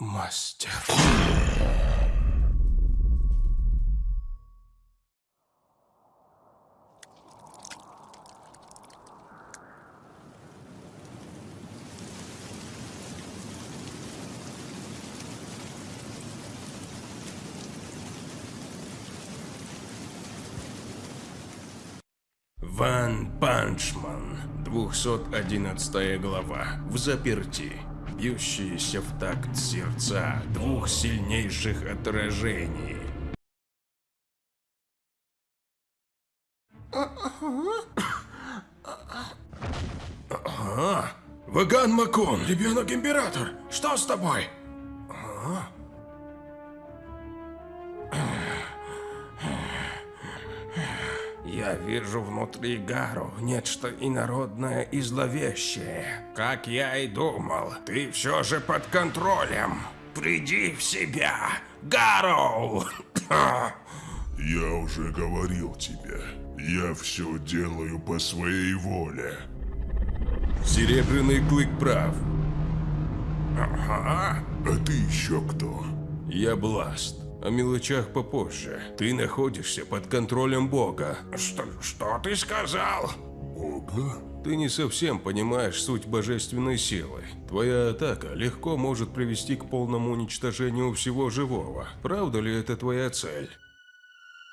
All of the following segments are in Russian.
Мастер. Ван Панчман, 211 глава, в заперти. Бьющиеся в такт сердца двух сильнейших отражений. Ага. Ваган Макон, ребенок-император, что с тобой? Я вижу внутри Гару нечто инородное и зловещее. Как я и думал, ты все же под контролем. Приди в себя, Гару! Я уже говорил тебе, я все делаю по своей воле. Серебряный клык прав. А ты еще кто? Я Бласт. О мелочах попозже. Ты находишься под контролем Бога. Что, что ты сказал? Бога? Ты не совсем понимаешь суть божественной силы. Твоя атака легко может привести к полному уничтожению всего живого. Правда ли это твоя цель?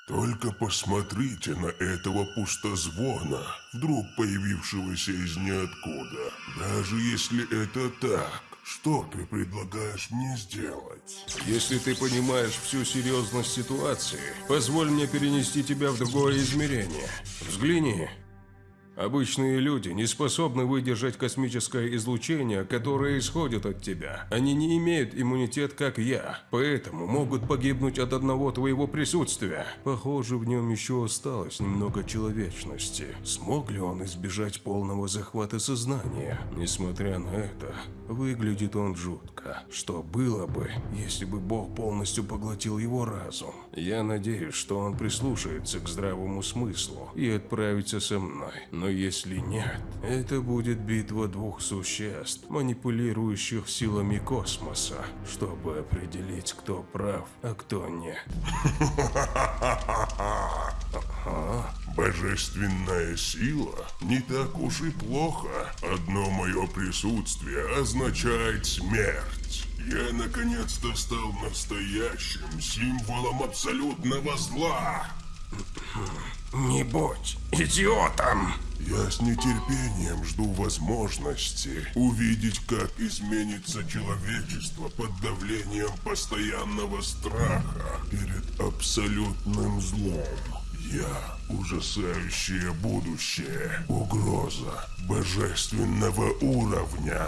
Только посмотрите на этого пустозвона, вдруг появившегося из ниоткуда. Даже если это так, что ты предлагаешь мне сделать? Если ты понимаешь всю серьезность ситуации, позволь мне перенести тебя в другое измерение. Взгляни. Обычные люди не способны выдержать космическое излучение, которое исходит от тебя. Они не имеют иммунитет, как я, поэтому могут погибнуть от одного твоего присутствия. Похоже, в нем еще осталось немного человечности. Смог ли он избежать полного захвата сознания? Несмотря на это, выглядит он жутко. Что было бы, если бы Бог полностью поглотил его разум? Я надеюсь, что он прислушается к здравому смыслу и отправится со мной. Но если нет, это будет битва двух существ, манипулирующих силами космоса, чтобы определить, кто прав, а кто нет. Божественная сила не так уж и плохо. Одно мое присутствие означает смерть. Я наконец-то стал настоящим символом абсолютного зла. Не будь идиотом! Я с нетерпением жду возможности увидеть, как изменится человечество под давлением постоянного страха перед абсолютным злом. Я ужасающее будущее, угроза божественного уровня.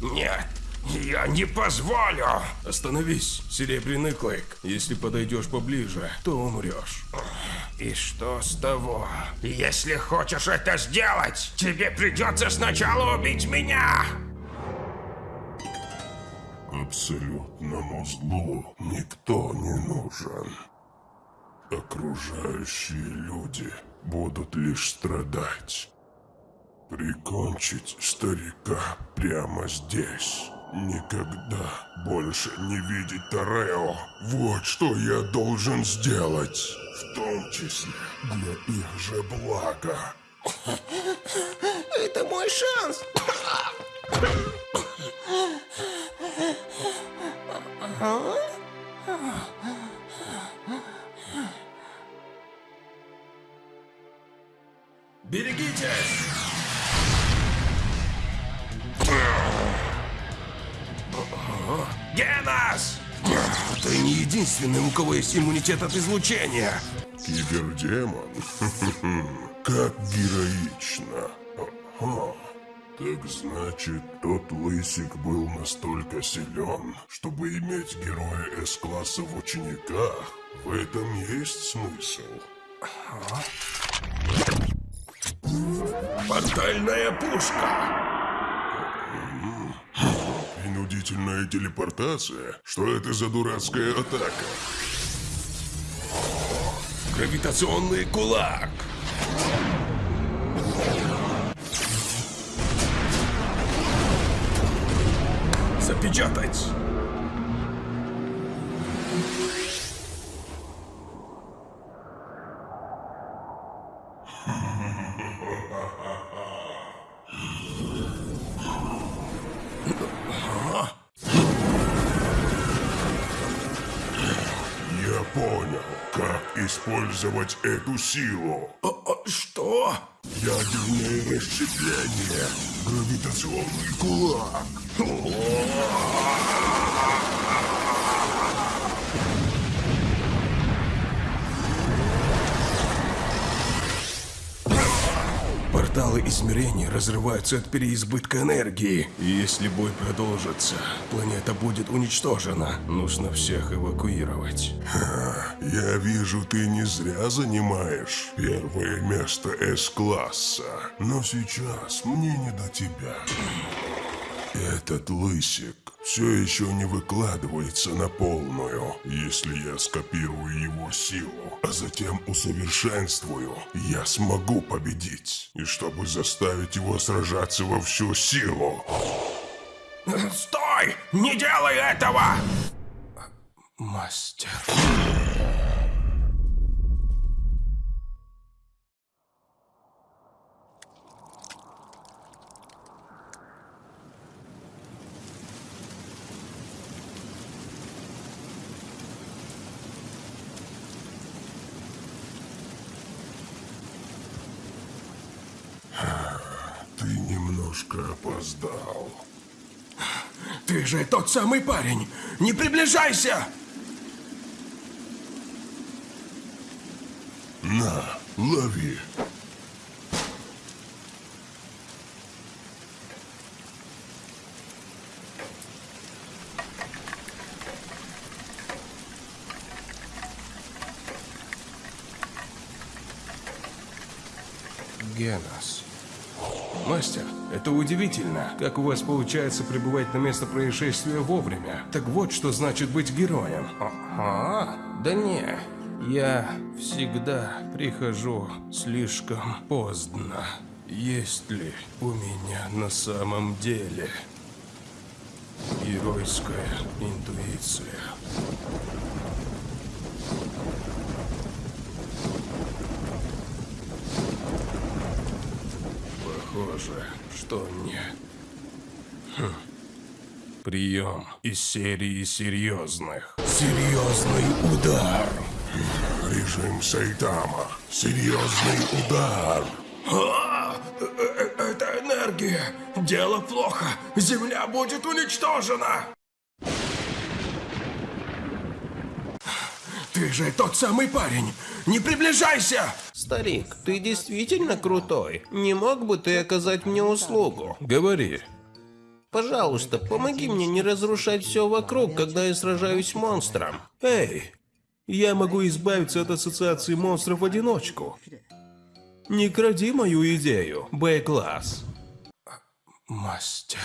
Нет, я не позволю! Остановись, Серебряный Клык. Если подойдешь поближе, то умрешь. И что с того? Если хочешь это сделать, тебе придется сначала убить меня! Абсолютному злу никто не нужен. Окружающие люди будут лишь страдать. Прикончить старика прямо здесь. Никогда больше не видеть Тарео. Вот что я должен сделать. В том числе для их же блага. Это мой шанс! Ты не единственный, у кого есть иммунитет от излучения. Кибердемон? Как героично. Ага. Так значит, тот лысик был настолько силен, чтобы иметь героя С-класса в учениках. В этом есть смысл. Портальная пушка! принудительная телепортация? Что это за дурацкая атака? Гравитационный кулак! Запечатать! понял, как использовать эту силу. О, о, что? Ядерное расщепление. Гравитационный кулак. Порталы измерений разрываются от переизбытка энергии. И если бой продолжится, планета будет уничтожена. Нужно всех эвакуировать. Я вижу, ты не зря занимаешь первое место С-класса. Но сейчас мне не до тебя. Этот лысик все еще не выкладывается на полную. Если я скопирую его силу, а затем усовершенствую, я смогу победить. И чтобы заставить его сражаться во всю силу, Стой! Не делай этого! Мастер. ты немножко опоздал. Ты же тот самый парень! Не приближайся! На, лови. Генос. Мастер, это удивительно, как у вас получается прибывать на место происшествия вовремя. Так вот, что значит быть героем. Ага, да не, я всегда прихожу слишком поздно. Есть ли у меня на самом деле геройская интуиция? Похоже, что нет. Хм. Прием из серии серьезных. Серьезный удар. Режим Сайтама. Серьезный удар. А, э, э, это энергия! Дело плохо! Земля будет уничтожена! Ты же тот самый парень! Не приближайся! Старик, ты действительно крутой. Не мог бы ты оказать мне услугу? Говори. Пожалуйста, помоги мне не разрушать все вокруг, когда я сражаюсь с монстром. Эй, я могу избавиться от ассоциации монстров в одиночку. Не кради мою идею, Б-класс. Мастер.